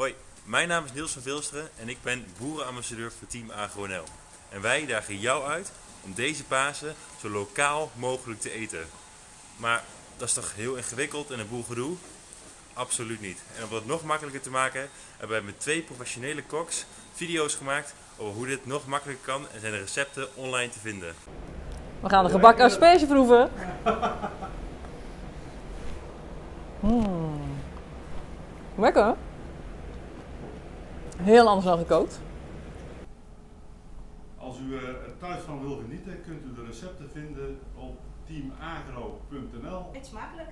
Hoi, mijn naam is Niels van Vilsteren en ik ben boerenambassadeur voor Team AgroNL. En wij dagen jou uit om deze Pasen zo lokaal mogelijk te eten. Maar dat is toch heel ingewikkeld en een boel gedoe? Absoluut niet. En om het nog makkelijker te maken hebben wij met twee professionele koks video's gemaakt over hoe dit nog makkelijker kan en zijn de recepten online te vinden. We gaan de gebakken asperge proeven. Mm. Lekker. Heel anders dan gekookt. Als u er thuis van wil genieten, kunt u de recepten vinden op teamagro.nl. Eet smakelijk.